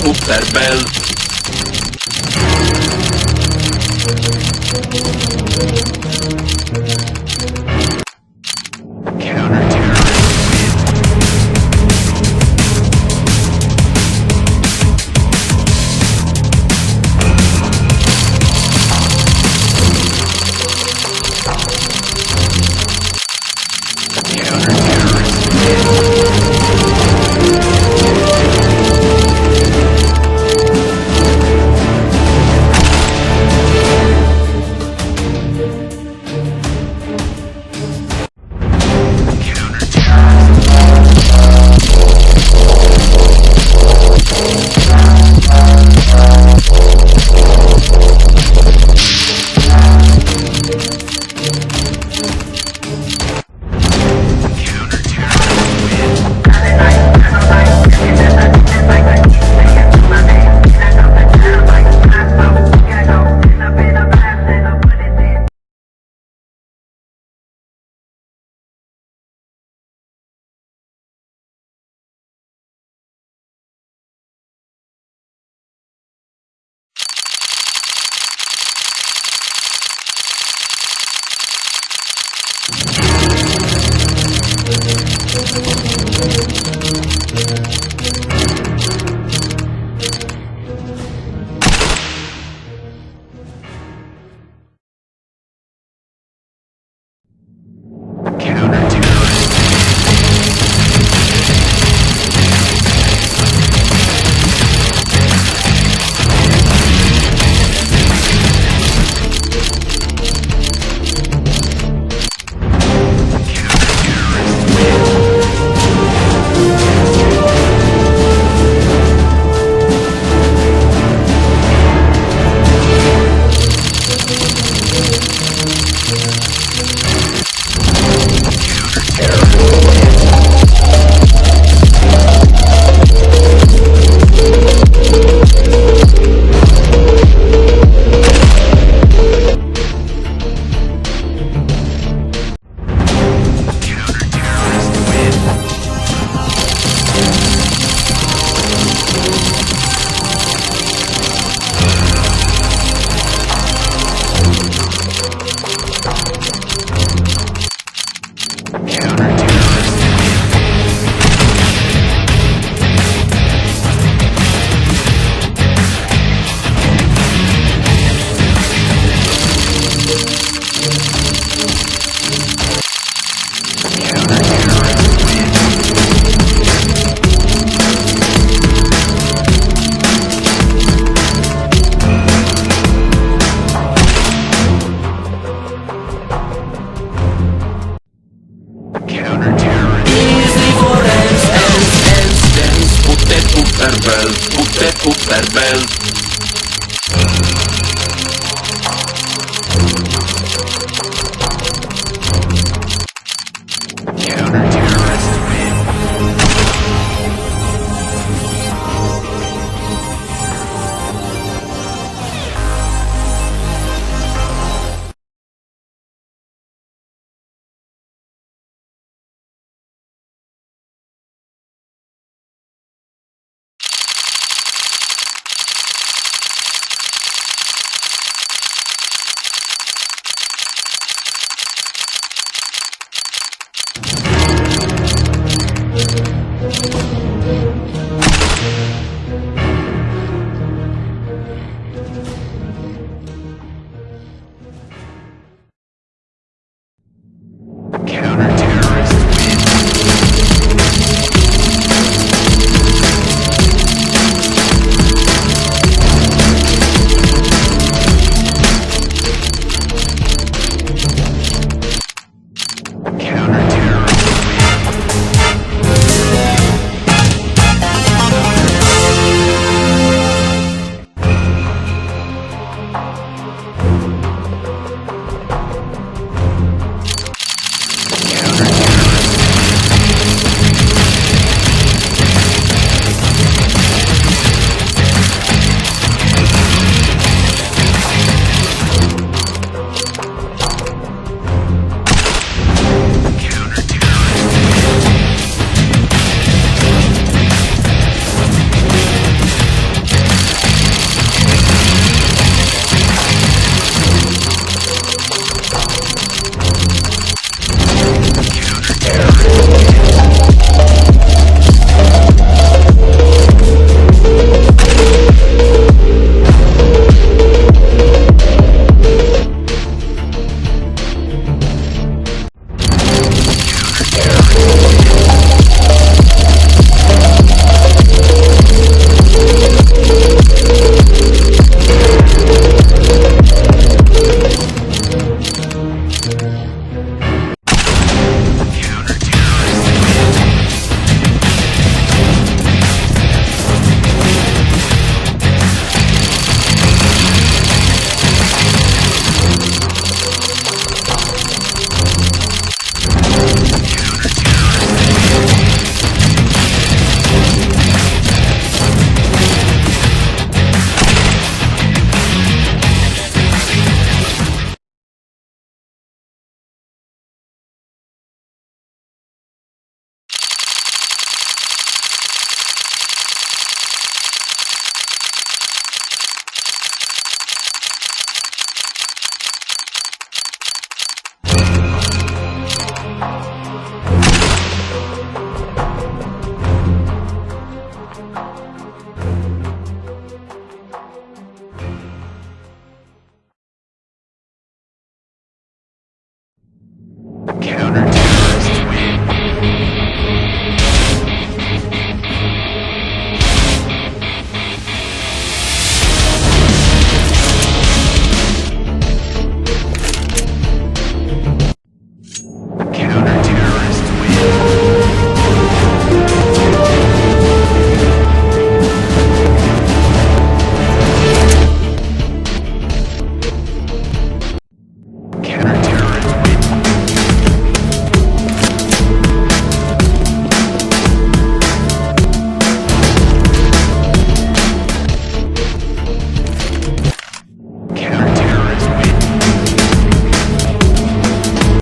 super bel. Thank Superbel, o Superbel.